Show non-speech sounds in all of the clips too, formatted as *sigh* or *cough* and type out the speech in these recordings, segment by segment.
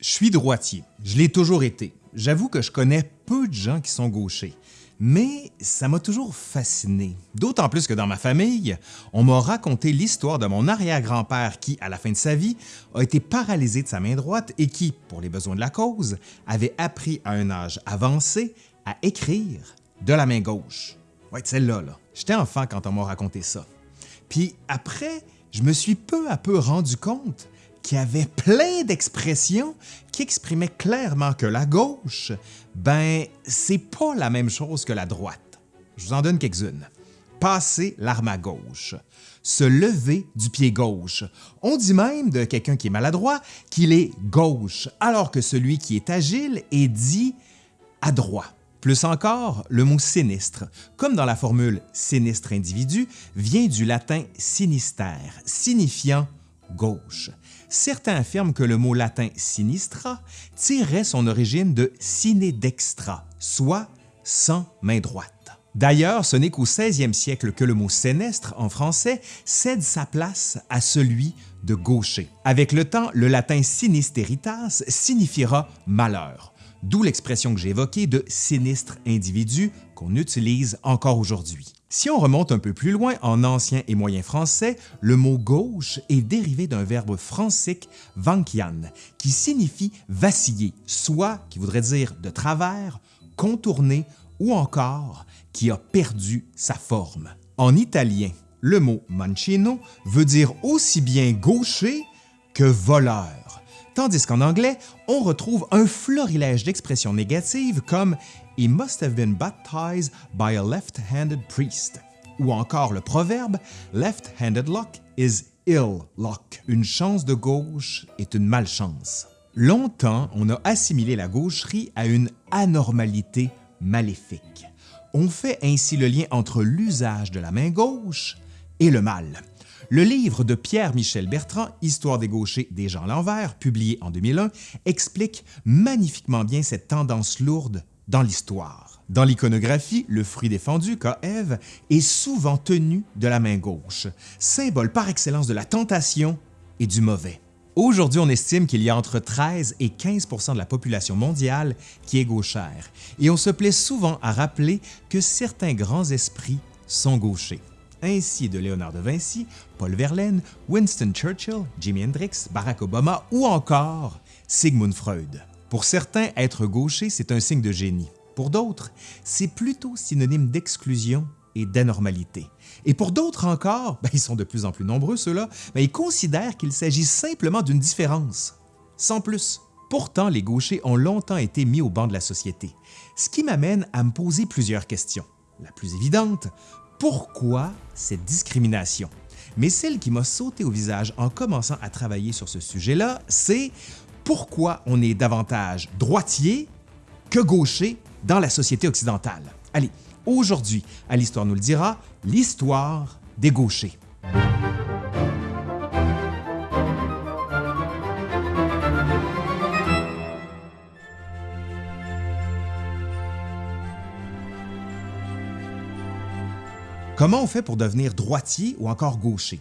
Je suis droitier, je l'ai toujours été. J'avoue que je connais peu de gens qui sont gauchers, mais ça m'a toujours fasciné. D'autant plus que dans ma famille, on m'a raconté l'histoire de mon arrière-grand-père qui, à la fin de sa vie, a été paralysé de sa main droite et qui, pour les besoins de la cause, avait appris à un âge avancé à écrire de la main gauche. Ouais, celle-là, là. J'étais enfant quand on m'a raconté ça. Puis après, je me suis peu à peu rendu compte qui avait plein d'expressions qui exprimaient clairement que la gauche, ben, c'est pas la même chose que la droite. Je vous en donne quelques-unes. Passer l'arme à gauche, se lever du pied gauche. On dit même de quelqu'un qui est maladroit qu'il est gauche, alors que celui qui est agile est dit adroit. Plus encore, le mot sinistre, comme dans la formule sinistre individu, vient du latin sinistère, signifiant gauche. Certains affirment que le mot latin sinistra tirait son origine de sine dextra, soit sans main droite. D'ailleurs, ce n'est qu'au 16e siècle que le mot sénestre en français cède sa place à celui de gaucher. Avec le temps, le latin sinisteritas signifiera malheur, d'où l'expression que j'ai évoquée de sinistre individu qu'on utilise encore aujourd'hui. Si on remonte un peu plus loin en ancien et moyen français, le mot gauche est dérivé d'un verbe francique vankian qui signifie vaciller, soit qui voudrait dire de travers, contourner ou encore qui a perdu sa forme. En italien, le mot mancino veut dire aussi bien gaucher que voleur, tandis qu'en anglais, on retrouve un florilège d'expressions négatives comme He must have been baptized by a left-handed priest. Ou encore le proverbe Left-handed luck is ill luck. Une chance de gauche est une malchance. Longtemps, on a assimilé la gaucherie à une anormalité maléfique. On fait ainsi le lien entre l'usage de la main gauche et le mal. Le livre de Pierre-Michel Bertrand, Histoire des gauchers des gens l'envers, publié en 2001, explique magnifiquement bien cette tendance lourde dans l'histoire. Dans l'iconographie, le fruit défendu, Ève, est souvent tenu de la main gauche, symbole par excellence de la tentation et du mauvais. Aujourd'hui, on estime qu'il y a entre 13 et 15% de la population mondiale qui est gauchère, et on se plaît souvent à rappeler que certains grands esprits sont gauchers. Ainsi de Léonard de Vinci, Paul Verlaine, Winston Churchill, Jimi Hendrix, Barack Obama ou encore Sigmund Freud. Pour certains, être gaucher, c'est un signe de génie. Pour d'autres, c'est plutôt synonyme d'exclusion et d'anormalité. Et pour d'autres encore, ben, ils sont de plus en plus nombreux ceux-là, ils considèrent qu'il s'agit simplement d'une différence, sans plus. Pourtant, les gauchers ont longtemps été mis au banc de la société, ce qui m'amène à me poser plusieurs questions. La plus évidente, pourquoi cette discrimination? Mais celle qui m'a sauté au visage en commençant à travailler sur ce sujet-là, c'est pourquoi on est davantage droitier que gaucher dans la société occidentale. Allez, aujourd'hui, à l'Histoire nous le dira, l'histoire des gauchers. Comment on fait pour devenir droitier ou encore gaucher?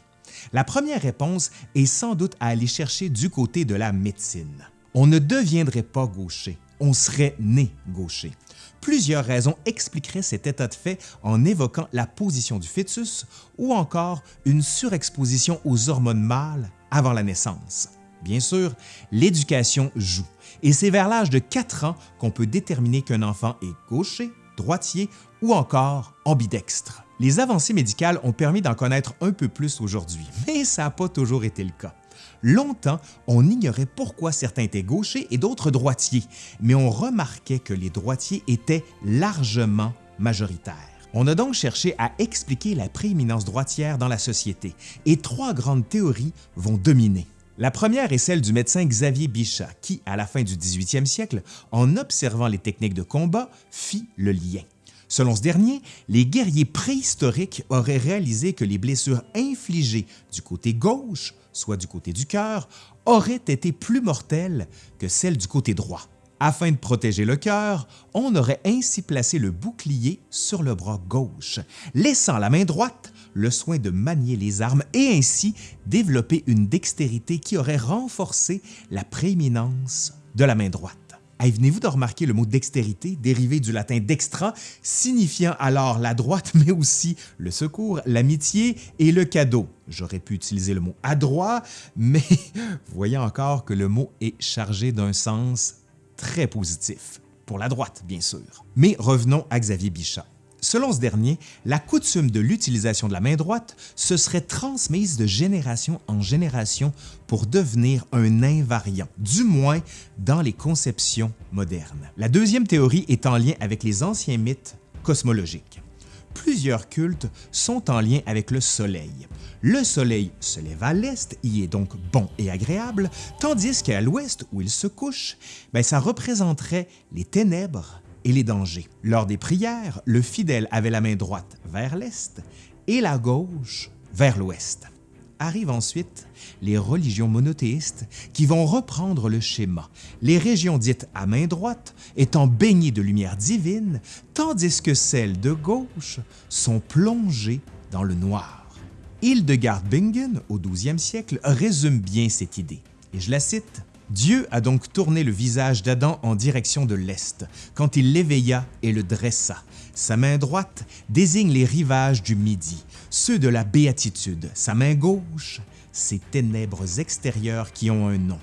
La première réponse est sans doute à aller chercher du côté de la médecine. On ne deviendrait pas gaucher, on serait né gaucher. Plusieurs raisons expliqueraient cet état de fait en évoquant la position du fœtus ou encore une surexposition aux hormones mâles avant la naissance. Bien sûr, l'éducation joue, et c'est vers l'âge de 4 ans qu'on peut déterminer qu'un enfant est gaucher, droitier ou encore ambidextre. Les avancées médicales ont permis d'en connaître un peu plus aujourd'hui, mais ça n'a pas toujours été le cas. Longtemps, on ignorait pourquoi certains étaient gauchers et d'autres droitiers, mais on remarquait que les droitiers étaient largement majoritaires. On a donc cherché à expliquer la prééminence droitière dans la société, et trois grandes théories vont dominer. La première est celle du médecin Xavier Bichat qui, à la fin du 18e siècle, en observant les techniques de combat, fit le lien. Selon ce dernier, les guerriers préhistoriques auraient réalisé que les blessures infligées du côté gauche, soit du côté du cœur, auraient été plus mortelles que celles du côté droit. Afin de protéger le cœur, on aurait ainsi placé le bouclier sur le bras gauche, laissant la main droite le soin de manier les armes et ainsi développer une dextérité qui aurait renforcé la prééminence de la main droite. Hey, Venez-vous de remarquer le mot dextérité, dérivé du latin dextra, signifiant alors la droite, *laughs* mais aussi le secours, l'amitié et le cadeau? J'aurais pu utiliser le mot adroit, *laughs* mais voyez encore que le mot est chargé d'un sens très positif, pour la droite bien sûr. Mais revenons à Xavier Bichat. Selon ce dernier, la coutume de l'utilisation de la main droite se serait transmise de génération en génération pour devenir un invariant, du moins dans les conceptions modernes. La deuxième théorie est en lien avec les anciens mythes cosmologiques. Plusieurs cultes sont en lien avec le Soleil. Le Soleil se lève à l'est, y est donc bon et agréable, tandis qu'à l'ouest, où il se couche, ben, ça représenterait les ténèbres et les dangers. Lors des prières, le fidèle avait la main droite vers l'est et la gauche vers l'ouest. Arrivent ensuite les religions monothéistes qui vont reprendre le schéma, les régions dites à main droite étant baignées de lumière divine, tandis que celles de gauche sont plongées dans le noir. Hildegard Bingen, au 12e siècle, résume bien cette idée, et je la cite Dieu a donc tourné le visage d'Adam en direction de l'Est, quand il l'éveilla et le dressa. Sa main droite désigne les rivages du Midi, ceux de la béatitude. Sa main gauche, ces ténèbres extérieures qui ont un nom.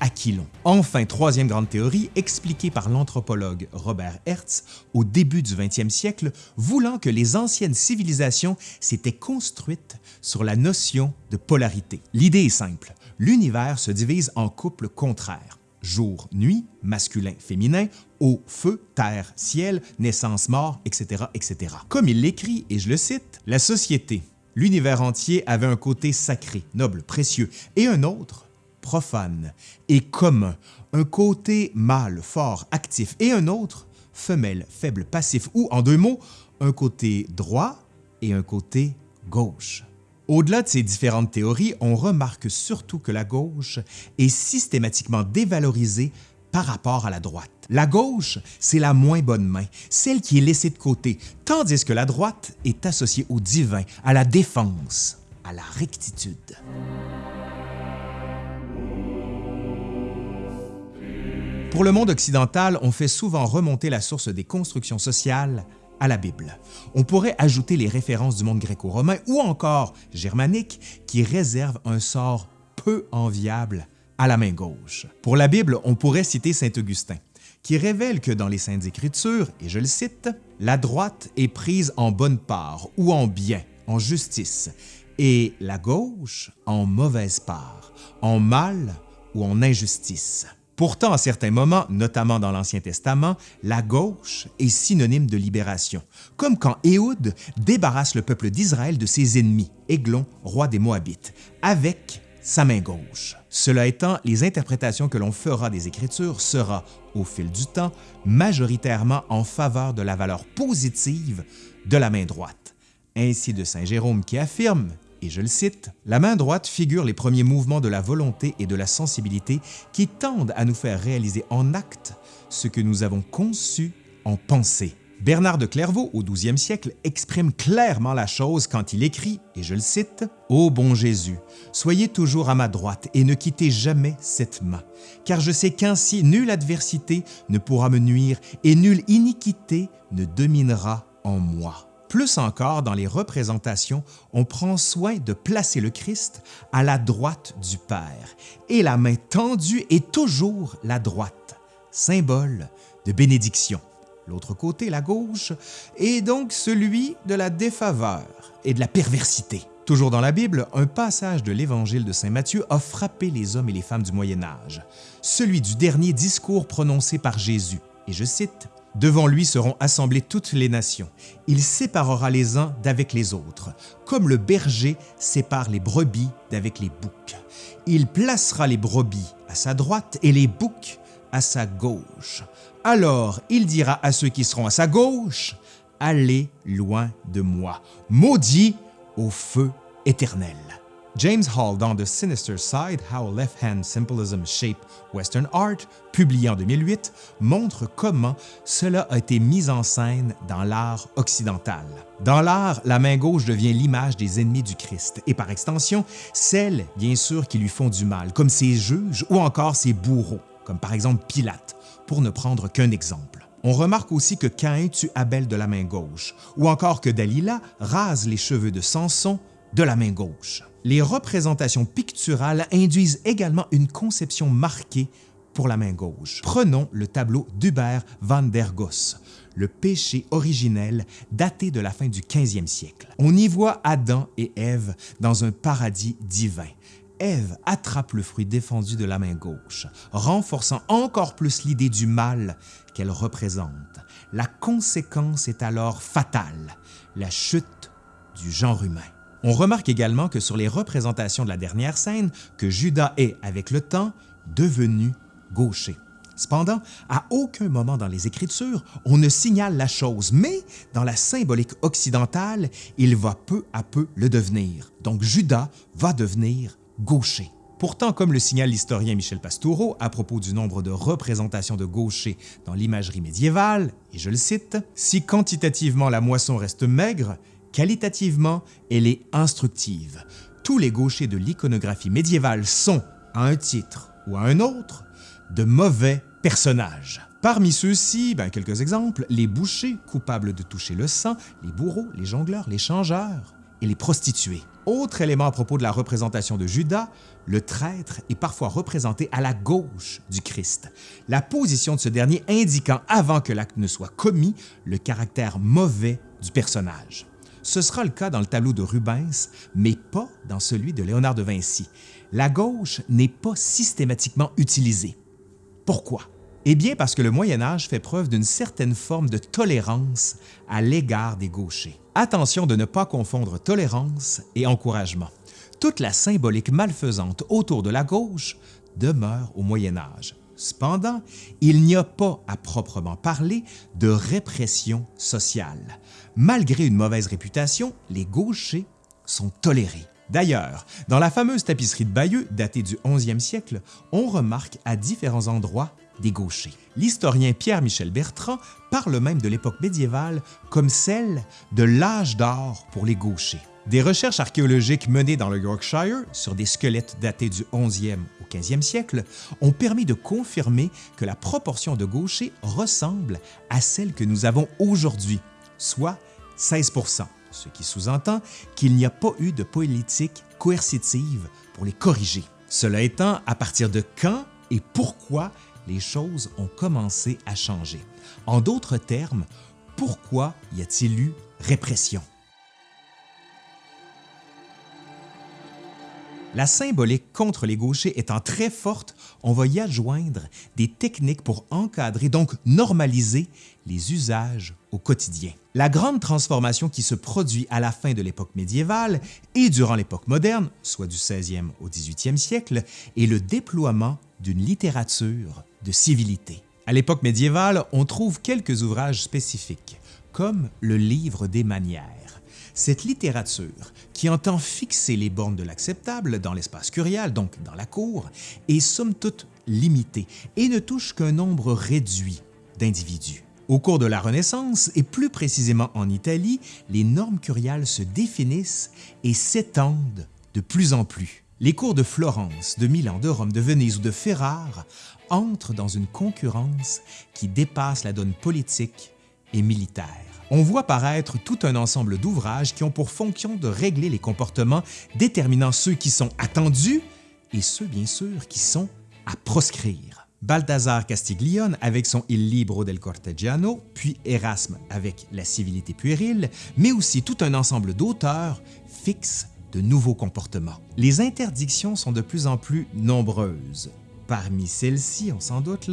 Aquilon. Enfin, troisième grande théorie, expliquée par l'anthropologue Robert Hertz au début du 20e siècle, voulant que les anciennes civilisations s'étaient construites sur la notion de polarité. L'idée est simple, l'univers se divise en couples contraires. Jour, nuit, masculin, féminin, eau, feu, terre, ciel, naissance, mort, etc., etc. Comme il l'écrit, et je le cite, « La société, l'univers entier avait un côté sacré, noble, précieux, et un autre, profane et commun, un côté mâle, fort, actif, et un autre, femelle, faible, passif, ou en deux mots, un côté droit et un côté gauche. Au-delà de ces différentes théories, on remarque surtout que la gauche est systématiquement dévalorisée par rapport à la droite. La gauche, c'est la moins bonne main, celle qui est laissée de côté, tandis que la droite est associée au divin, à la défense, à la rectitude. Pour le monde occidental, on fait souvent remonter la source des constructions sociales à la Bible. On pourrait ajouter les références du monde gréco-romain ou encore germanique qui réservent un sort peu enviable à la main gauche. Pour la Bible, on pourrait citer Saint Augustin, qui révèle que dans les Saintes Écritures, et je le cite, « La droite est prise en bonne part ou en bien, en justice, et la gauche en mauvaise part, en mal ou en injustice. » Pourtant, à certains moments, notamment dans l'Ancien Testament, la gauche est synonyme de libération, comme quand Éhoud débarrasse le peuple d'Israël de ses ennemis, Églon, roi des Moabites, avec sa main gauche. Cela étant, les interprétations que l'on fera des Écritures sera, au fil du temps, majoritairement en faveur de la valeur positive de la main droite. Ainsi de Saint Jérôme qui affirme et je le cite, « La main droite figure les premiers mouvements de la volonté et de la sensibilité qui tendent à nous faire réaliser en acte ce que nous avons conçu en pensée. » Bernard de Clairvaux, au 12e siècle, exprime clairement la chose quand il écrit, et je le cite, « Ô bon Jésus, soyez toujours à ma droite et ne quittez jamais cette main, car je sais qu'ainsi nulle adversité ne pourra me nuire et nulle iniquité ne dominera en moi. » Plus encore, dans les représentations, on prend soin de placer le Christ à la droite du Père, et la main tendue est toujours la droite, symbole de bénédiction. L'autre côté, la gauche, est donc celui de la défaveur et de la perversité. Toujours dans la Bible, un passage de l'Évangile de Saint Matthieu a frappé les hommes et les femmes du Moyen Âge, celui du dernier discours prononcé par Jésus, et je cite, Devant lui seront assemblées toutes les nations. Il séparera les uns d'avec les autres, comme le berger sépare les brebis d'avec les boucs. Il placera les brebis à sa droite et les boucs à sa gauche. Alors il dira à ceux qui seront à sa gauche, Allez loin de moi, maudit au feu éternel. James Hall dans The Sinister Side, How Left-Hand Symbolism Shape Western Art, publié en 2008, montre comment cela a été mis en scène dans l'art occidental. Dans l'art, la main gauche devient l'image des ennemis du Christ et par extension, celle, bien sûr, qui lui font du mal, comme ses juges ou encore ses bourreaux. comme par exemple Pilate, pour ne prendre qu'un exemple. On remarque aussi que Caïn tue Abel de la main gauche, ou encore que Dalila rase les cheveux de Samson de la main gauche. Les représentations picturales induisent également une conception marquée pour la main gauche. Prenons le tableau d'Hubert van der Goes, le péché originel daté de la fin du 15e siècle. On y voit Adam et Ève dans un paradis divin. Ève attrape le fruit défendu de la main gauche, renforçant encore plus l'idée du mal qu'elle représente. La conséquence est alors fatale, la chute du genre humain. On remarque également que sur les représentations de la dernière scène, que Judas est, avec le temps, devenu gaucher. Cependant, à aucun moment dans les Écritures, on ne signale la chose, mais dans la symbolique occidentale, il va peu à peu le devenir. Donc Judas va devenir gaucher. Pourtant, comme le signale l'historien Michel Pastoureau à propos du nombre de représentations de gauchers dans l'imagerie médiévale, et je le cite, « Si quantitativement la moisson reste maigre, qualitativement elle est instructive. Tous les gauchers de l'iconographie médiévale sont, à un titre ou à un autre, de mauvais personnages. Parmi ceux-ci, ben, quelques exemples, les bouchers coupables de toucher le sang, les bourreaux, les jongleurs, les changeurs et les prostituées. Autre élément à propos de la représentation de Judas, le traître est parfois représenté à la gauche du Christ, la position de ce dernier indiquant avant que l'acte ne soit commis le caractère mauvais du personnage. Ce sera le cas dans le tableau de Rubens, mais pas dans celui de Léonard de Vinci. La gauche n'est pas systématiquement utilisée. Pourquoi? Eh bien parce que le Moyen Âge fait preuve d'une certaine forme de tolérance à l'égard des gauchers. Attention de ne pas confondre tolérance et encouragement. Toute la symbolique malfaisante autour de la gauche demeure au Moyen Âge. Cependant, il n'y a pas à proprement parler de répression sociale. Malgré une mauvaise réputation, les gauchers sont tolérés. D'ailleurs, dans la fameuse tapisserie de Bayeux, datée du 11e siècle, on remarque à différents endroits des gauchers. L'historien Pierre-Michel Bertrand parle même de l'époque médiévale comme celle de l'âge d'or pour les gauchers. Des recherches archéologiques menées dans le Yorkshire sur des squelettes datés du 11e au 15e siècle ont permis de confirmer que la proportion de gauchers ressemble à celle que nous avons aujourd'hui, soit 16% ce qui sous-entend qu'il n'y a pas eu de politique coercitive pour les corriger. Cela étant, à partir de quand et pourquoi les choses ont commencé à changer? En d'autres termes, pourquoi y a-t-il eu répression? La symbolique contre les gauchers étant très forte, on va y adjoindre des techniques pour encadrer, donc normaliser, les usages au quotidien. La grande transformation qui se produit à la fin de l'époque médiévale et durant l'époque moderne, soit du 16e au 18e siècle, est le déploiement d'une littérature de civilité. À l'époque médiévale, on trouve quelques ouvrages spécifiques, comme le Livre des manières. Cette littérature, qui entend fixer les bornes de l'acceptable dans l'espace curial, donc dans la cour, est somme toute limitée et ne touche qu'un nombre réduit d'individus. Au cours de la Renaissance, et plus précisément en Italie, les normes curiales se définissent et s'étendent de plus en plus. Les cours de Florence, de Milan, de Rome, de Venise ou de Ferrare entrent dans une concurrence qui dépasse la donne politique et militaire on voit paraître tout un ensemble d'ouvrages qui ont pour fonction de régler les comportements déterminant ceux qui sont attendus et ceux bien sûr qui sont à proscrire. Balthazar Castiglione avec son Il libro del Cortegiano, puis Erasme avec La civilité puérile, mais aussi tout un ensemble d'auteurs fixent de nouveaux comportements. Les interdictions sont de plus en plus nombreuses. Parmi celles-ci, on s'en doute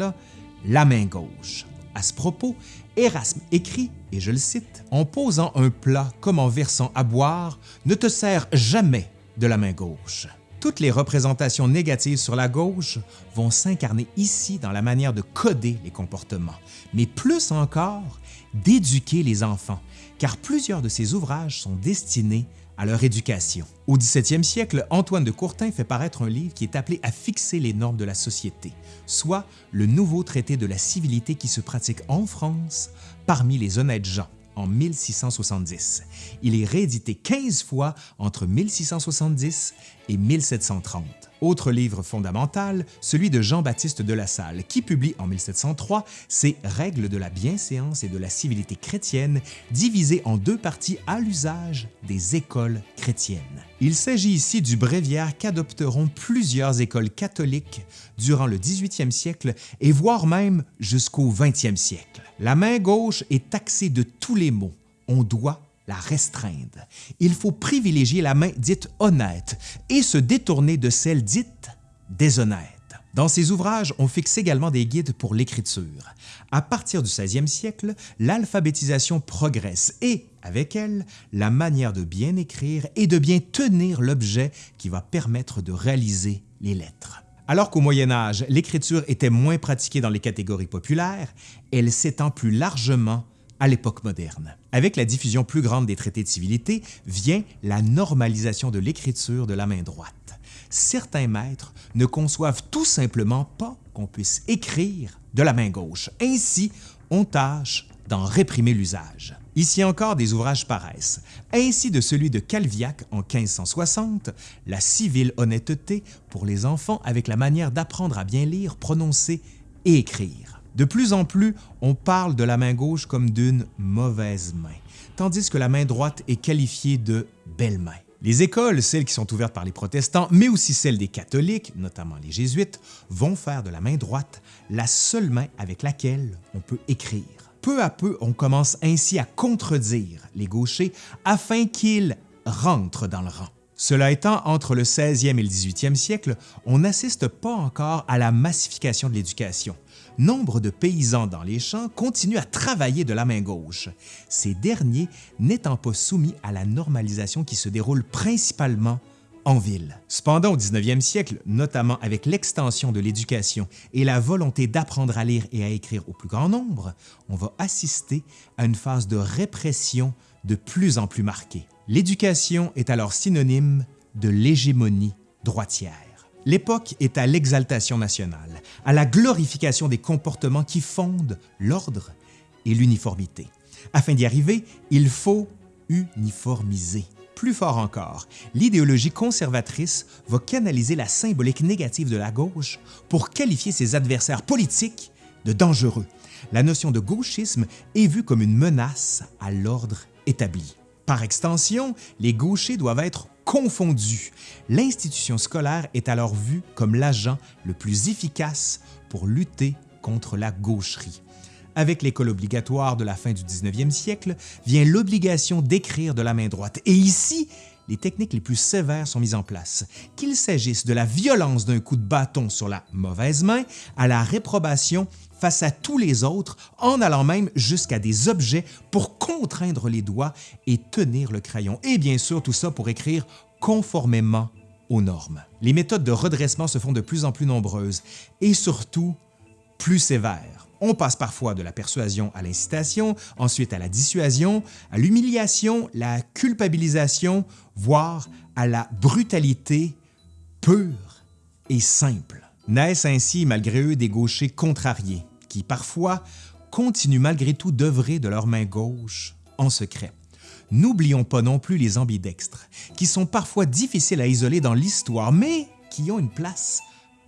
la main gauche. À ce propos, Erasme écrit, et je le cite, « En posant un plat comme en versant à boire, ne te sers jamais de la main gauche. » Toutes les représentations négatives sur la gauche vont s'incarner ici dans la manière de coder les comportements, mais plus encore, d'éduquer les enfants, car plusieurs de ces ouvrages sont destinés à leur éducation. Au 17e siècle, Antoine de Courtin fait paraître un livre qui est appelé à fixer les normes de la société, soit le nouveau traité de la civilité qui se pratique en France parmi les honnêtes gens en 1670. Il est réédité 15 fois entre 1670 et et 1730. Autre livre fondamental, celui de Jean-Baptiste de La Salle, qui publie en 1703 ses Règles de la bienséance et de la civilité chrétienne, divisées en deux parties à l'usage des écoles chrétiennes. Il s'agit ici du bréviaire qu'adopteront plusieurs écoles catholiques durant le 18e siècle et voire même jusqu'au 20e siècle. La main gauche est taxée de tous les maux. On doit la restreindre. Il faut privilégier la main dite honnête et se détourner de celle dite déshonnête. Dans ses ouvrages, on fixe également des guides pour l'écriture. À partir du 16e siècle, l'alphabétisation progresse et, avec elle, la manière de bien écrire et de bien tenir l'objet qui va permettre de réaliser les lettres. Alors qu'au Moyen Âge, l'écriture était moins pratiquée dans les catégories populaires, elle s'étend plus largement à l'époque moderne. Avec la diffusion plus grande des traités de civilité vient la normalisation de l'écriture de la main droite. Certains maîtres ne conçoivent tout simplement pas qu'on puisse écrire de la main gauche. Ainsi, on tâche d'en réprimer l'usage. Ici encore, des ouvrages paraissent, ainsi de celui de Calviac en 1560, La civile honnêteté pour les enfants avec la manière d'apprendre à bien lire, prononcer et écrire. De plus en plus, on parle de la main gauche comme d'une mauvaise main, tandis que la main droite est qualifiée de belle main. Les écoles, celles qui sont ouvertes par les protestants, mais aussi celles des catholiques, notamment les jésuites, vont faire de la main droite la seule main avec laquelle on peut écrire. Peu à peu, on commence ainsi à contredire les gauchers afin qu'ils rentrent dans le rang. Cela étant, entre le 16e et le 18e siècle, on n'assiste pas encore à la massification de l'éducation nombre de paysans dans les champs continuent à travailler de la main gauche, ces derniers n'étant pas soumis à la normalisation qui se déroule principalement en ville. Cependant, au 19e siècle, notamment avec l'extension de l'éducation et la volonté d'apprendre à lire et à écrire au plus grand nombre, on va assister à une phase de répression de plus en plus marquée. L'éducation est alors synonyme de l'hégémonie droitière. L'époque est à l'exaltation nationale, à la glorification des comportements qui fondent l'ordre et l'uniformité. Afin d'y arriver, il faut uniformiser. Plus fort encore, l'idéologie conservatrice va canaliser la symbolique négative de la gauche pour qualifier ses adversaires politiques de dangereux. La notion de gauchisme est vue comme une menace à l'ordre Par extension, les gauchers doivent être confondus. L'institution scolaire est alors vue comme l'agent le plus efficace pour lutter contre la gaucherie. Avec l'école obligatoire de la fin du 19e siècle vient l'obligation d'écrire de la main droite. Et ici, les techniques les plus sévères sont mises en place, qu'il s'agisse de la violence d'un coup de bâton sur la mauvaise main à la réprobation face à tous les autres, en allant même jusqu'à des objets pour contraindre les doigts et tenir le crayon. Et bien sûr, tout ça pour écrire conformément aux normes. Les méthodes de redressement se font de plus en plus nombreuses et surtout plus sévères. On passe parfois de la persuasion à l'incitation, ensuite à la dissuasion, à l'humiliation, la culpabilisation, voire à la brutalité pure et simple. Naissent ainsi malgré eux des gauchers contrariés, qui parfois continuent malgré tout d'œuvrer de leur main gauche en secret. N'oublions pas non plus les ambidextres, qui sont parfois difficiles à isoler dans l'histoire, mais qui ont une place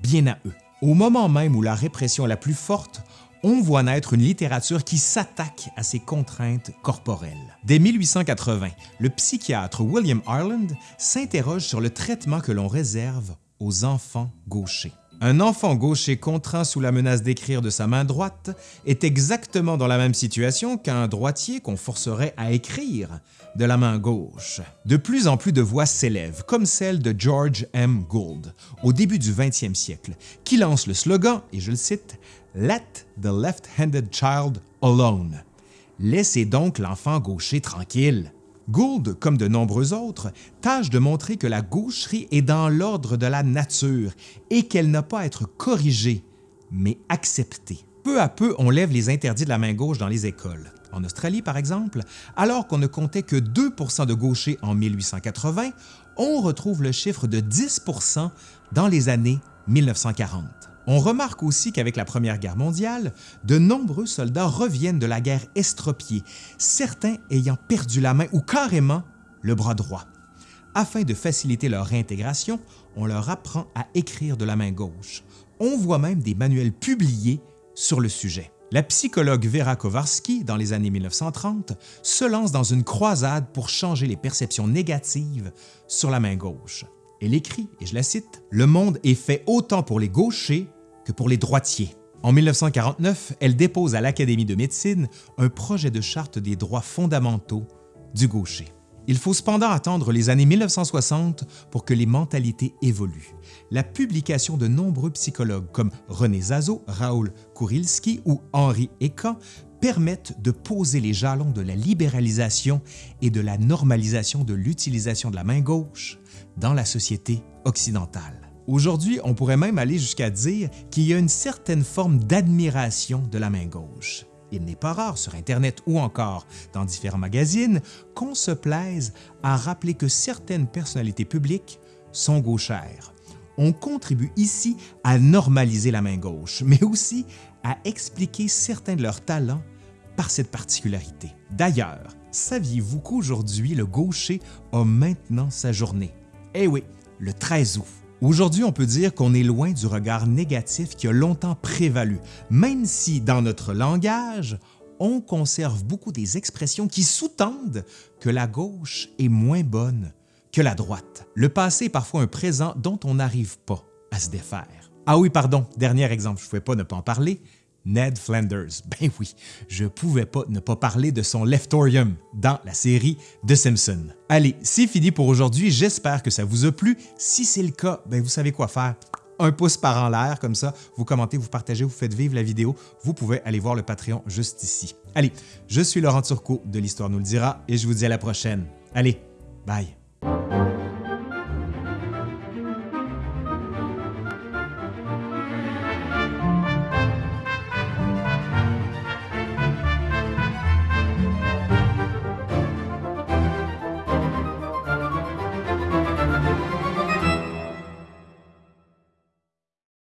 bien à eux. Au moment même où la répression est la plus forte, on voit naître une littérature qui s'attaque à ces contraintes corporelles. Dès 1880, le psychiatre William Ireland s'interroge sur le traitement que l'on réserve aux enfants gauchers. Un enfant gaucher contraint sous la menace d'écrire de sa main droite est exactement dans la même situation qu'un droitier qu'on forcerait à écrire de la main gauche. De plus en plus de voix s'élèvent, comme celle de George M. Gould au début du 20e siècle, qui lance le slogan, et je le cite, « Let the left-handed child alone ». Laissez donc l'enfant gaucher tranquille. Gould, comme de nombreux autres, tâche de montrer que la gaucherie est dans l'ordre de la nature et qu'elle n'a pas à être corrigée, mais acceptée. Peu à peu, on lève les interdits de la main gauche dans les écoles. En Australie, par exemple, alors qu'on ne comptait que 2% de gauchers en 1880, on retrouve le chiffre de 10% dans les années 1940. On remarque aussi qu'avec la Première Guerre mondiale, de nombreux soldats reviennent de la guerre estropiés, certains ayant perdu la main ou carrément le bras droit. Afin de faciliter leur réintégration, on leur apprend à écrire de la main gauche. On voit même des manuels publiés sur le sujet. La psychologue Vera Kowarski, dans les années 1930, se lance dans une croisade pour changer les perceptions négatives sur la main gauche. Elle écrit, et je la cite, « Le monde est fait autant pour les gauchers que pour les droitiers. » En 1949, elle dépose à l'Académie de médecine un projet de charte des droits fondamentaux du gaucher. Il faut cependant attendre les années 1960 pour que les mentalités évoluent. La publication de nombreux psychologues comme René Zazo, Raoul Kurilski ou Henri Eka permettent de poser les jalons de la libéralisation et de la normalisation de l'utilisation de la main gauche dans la société occidentale. Aujourd'hui, on pourrait même aller jusqu'à dire qu'il y a une certaine forme d'admiration de la main gauche. Il n'est pas rare sur Internet ou encore dans différents magazines qu'on se plaise à rappeler que certaines personnalités publiques sont gauchères. On contribue ici à normaliser la main gauche, mais aussi à expliquer certains de leurs talents par cette particularité. D'ailleurs, saviez-vous qu'aujourd'hui le gaucher a maintenant sa journée? Eh oui, le 13 août. Aujourd'hui, on peut dire qu'on est loin du regard négatif qui a longtemps prévalu, même si dans notre langage, on conserve beaucoup des expressions qui sous-tendent que la gauche est moins bonne que la droite. Le passé est parfois un présent dont on n'arrive pas à se défaire. Ah oui, pardon, dernier exemple, je ne pouvais pas ne pas en parler, Ned Flanders. *laughs* Ben oui, je pouvais pas ne pas parler de son Leftorium dans la série The Simpsons. Allez, c'est fini pour aujourd'hui, j'espère que ça vous a plu. Si c'est le cas, ben vous savez quoi faire un pouce par en l'air, comme ça, vous commentez, vous partagez, vous faites vivre la vidéo, vous pouvez aller voir le Patreon juste ici. Allez, je suis Laurent Turcot de l'Histoire nous le dira et je vous dis à la prochaine. Allez, bye!